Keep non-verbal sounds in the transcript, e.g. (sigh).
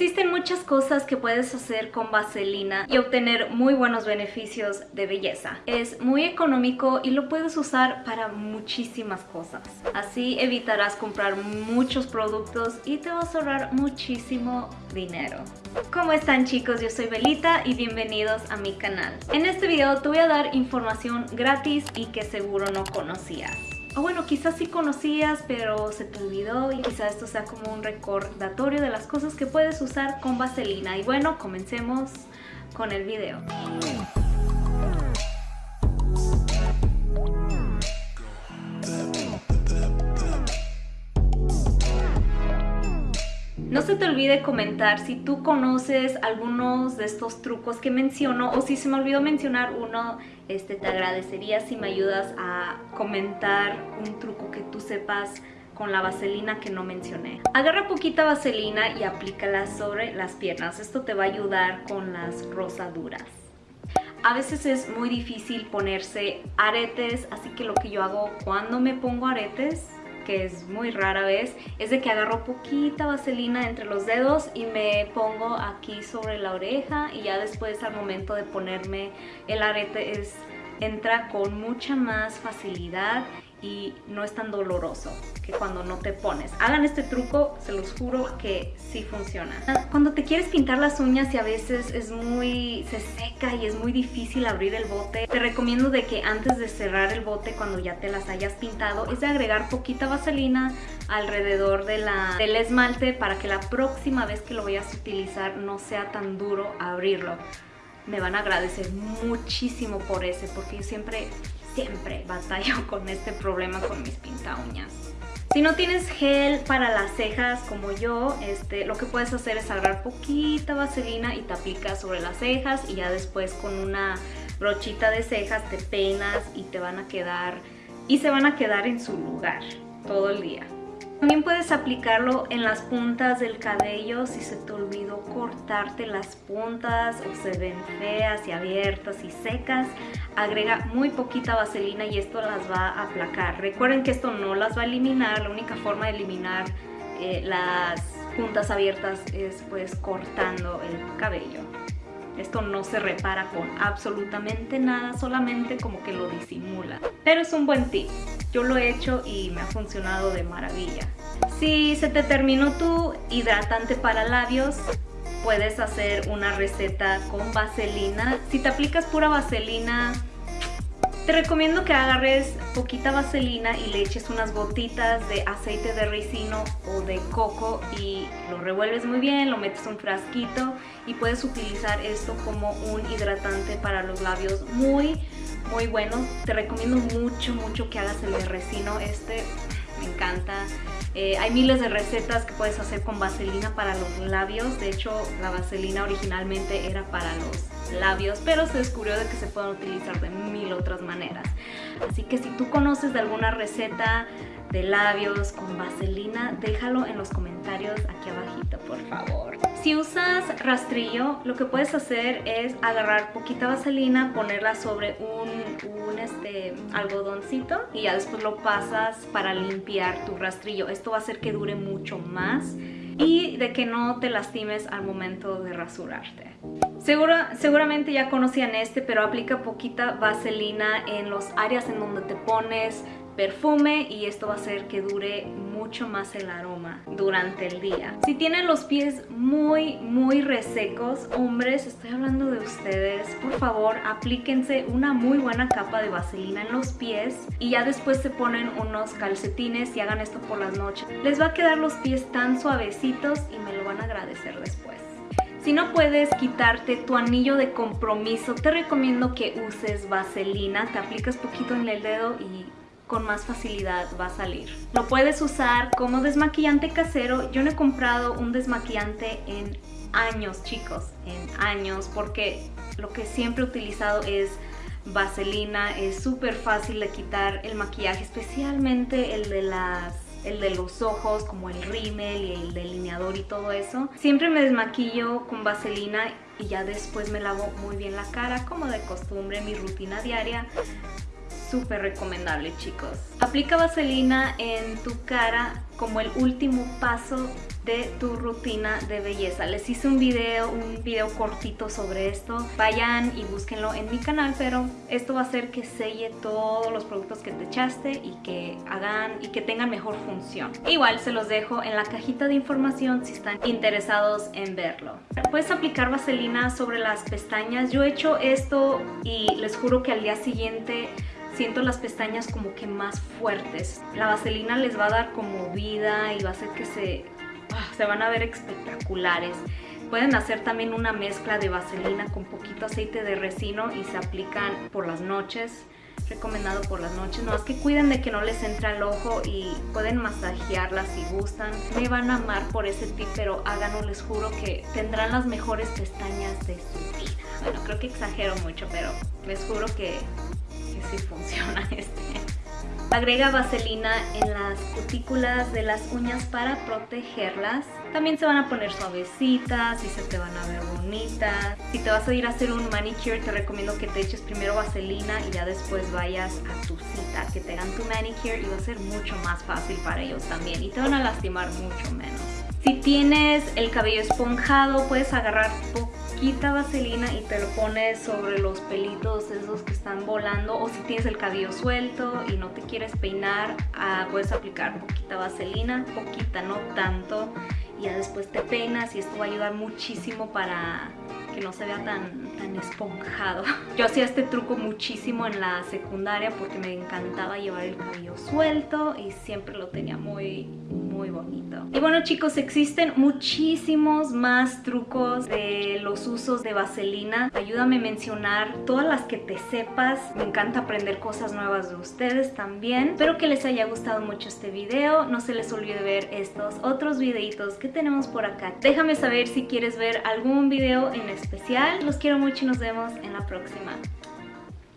Existen muchas cosas que puedes hacer con vaselina y obtener muy buenos beneficios de belleza. Es muy económico y lo puedes usar para muchísimas cosas. Así evitarás comprar muchos productos y te vas a ahorrar muchísimo dinero. ¿Cómo están chicos? Yo soy Belita y bienvenidos a mi canal. En este video te voy a dar información gratis y que seguro no conocías. O bueno, quizás sí conocías, pero se te olvidó y quizás esto sea como un recordatorio de las cosas que puedes usar con vaselina. Y bueno, comencemos con el video. No se te olvide comentar si tú conoces algunos de estos trucos que menciono o si se me olvidó mencionar uno, este, te agradecería si me ayudas a comentar un truco que tú sepas con la vaselina que no mencioné. Agarra poquita vaselina y aplícala sobre las piernas. Esto te va a ayudar con las rosaduras. A veces es muy difícil ponerse aretes, así que lo que yo hago cuando me pongo aretes que es muy rara vez, es de que agarro poquita vaselina entre los dedos y me pongo aquí sobre la oreja y ya después al momento de ponerme el arete es, entra con mucha más facilidad y no es tan doloroso que cuando no te pones. Hagan este truco, se los juro que sí funciona. Cuando te quieres pintar las uñas y a veces es muy... se seca y es muy difícil abrir el bote, te recomiendo de que antes de cerrar el bote cuando ya te las hayas pintado es de agregar poquita vaselina alrededor de la, del esmalte para que la próxima vez que lo vayas a utilizar no sea tan duro abrirlo. Me van a agradecer muchísimo por ese porque yo siempre siempre batallo (laughs) con este problema con mis pinta uñas. Si no tienes gel para las cejas como yo, este, lo que puedes hacer es agarrar poquita vaselina y te aplicas sobre las cejas y ya después con una brochita de cejas te peinas y te van a quedar y se van a quedar en su lugar todo el día. También puedes aplicarlo en las puntas del cabello si se te olvidó cortarte las puntas o se ven feas y abiertas y secas. Agrega muy poquita vaselina y esto las va a aplacar. Recuerden que esto no las va a eliminar, la única forma de eliminar eh, las puntas abiertas es pues cortando el cabello. Esto no se repara con absolutamente nada, solamente como que lo disimula. Pero es un buen tip. Yo lo he hecho y me ha funcionado de maravilla. Si se te terminó tu hidratante para labios, puedes hacer una receta con vaselina. Si te aplicas pura vaselina, te recomiendo que agarres poquita vaselina y le eches unas gotitas de aceite de ricino o de coco y lo revuelves muy bien, lo metes en un frasquito y puedes utilizar esto como un hidratante para los labios muy muy bueno. Te recomiendo mucho mucho que hagas el de ricino, este me encanta. Eh, hay miles de recetas que puedes hacer con vaselina para los labios. De hecho, la vaselina originalmente era para los labios, pero se descubrió de que se pueden utilizar de mil otras maneras. Así que si tú conoces de alguna receta de labios con vaselina, déjalo en los comentarios aquí abajito, por favor. Si usas rastrillo, lo que puedes hacer es agarrar poquita vaselina, ponerla sobre un, un este, algodoncito y ya después lo pasas para limpiar tu rastrillo. Esto va a hacer que dure mucho más y de que no te lastimes al momento de rasurarte. Seguramente ya conocían este, pero aplica poquita vaselina en los áreas en donde te pones perfume y esto va a hacer que dure mucho más el aroma durante el día. Si tienen los pies muy, muy resecos, hombres, estoy hablando de ustedes, por favor aplíquense una muy buena capa de vaselina en los pies y ya después se ponen unos calcetines y hagan esto por las noches. Les va a quedar los pies tan suavecitos y me lo van a agradecer después. Si no puedes quitarte tu anillo de compromiso, te recomiendo que uses vaselina, te aplicas poquito en el dedo y con más facilidad va a salir. Lo puedes usar como desmaquillante casero. Yo no he comprado un desmaquillante en años, chicos, en años, porque lo que siempre he utilizado es vaselina. Es súper fácil de quitar el maquillaje, especialmente el de las el de los ojos, como el rímel y el delineador y todo eso. Siempre me desmaquillo con vaselina y ya después me lavo muy bien la cara, como de costumbre, mi rutina diaria súper recomendable chicos. Aplica vaselina en tu cara como el último paso de tu rutina de belleza. Les hice un video, un video cortito sobre esto. Vayan y búsquenlo en mi canal, pero esto va a hacer que selle todos los productos que te echaste y que hagan y que tengan mejor función. Igual se los dejo en la cajita de información si están interesados en verlo. Puedes aplicar vaselina sobre las pestañas. Yo he hecho esto y les juro que al día siguiente siento las pestañas como que más fuertes. La vaselina les va a dar como vida y va a hacer que se, ah, se van a ver espectaculares. Pueden hacer también una mezcla de vaselina con poquito aceite de resino y se aplican por las noches recomendado por las noches. No, es que cuiden de que no les entre al ojo y pueden masajearlas si gustan. Me van a amar por ese tip, pero háganlo, les juro que tendrán las mejores pestañas de su vida. Bueno, creo que exagero mucho, pero les juro que, funciona (laughs) este. Agrega vaselina en las cutículas de las uñas para protegerlas. También se van a poner suavecitas y se te van a ver bonitas. Si te vas a ir a hacer un manicure, te recomiendo que te eches primero vaselina y ya después vayas a tu cita, que te hagan tu manicure y va a ser mucho más fácil para ellos también y te van a lastimar mucho menos. Si tienes el cabello esponjado, puedes agarrar poquita vaselina y te lo pones sobre los pelitos esos que están volando o si tienes el cabello suelto y no te quieres peinar, ah, puedes aplicar poquita vaselina, poquita, no tanto y ya después te peinas y esto va a ayudar muchísimo para que no se vea tan, esponjado. Yo hacía este truco muchísimo en la secundaria porque me encantaba llevar el cabello suelto y siempre lo tenía muy, muy bonito. Y bueno chicos, existen muchísimos más trucos de los usos de vaselina. Ayúdame a mencionar todas las que te sepas. Me encanta aprender cosas nuevas de ustedes también. Espero que les haya gustado mucho este video. No se les olvide ver estos otros videitos que tenemos por acá. Déjame saber si quieres ver algún video en especial. Los quiero y nos vemos en la próxima.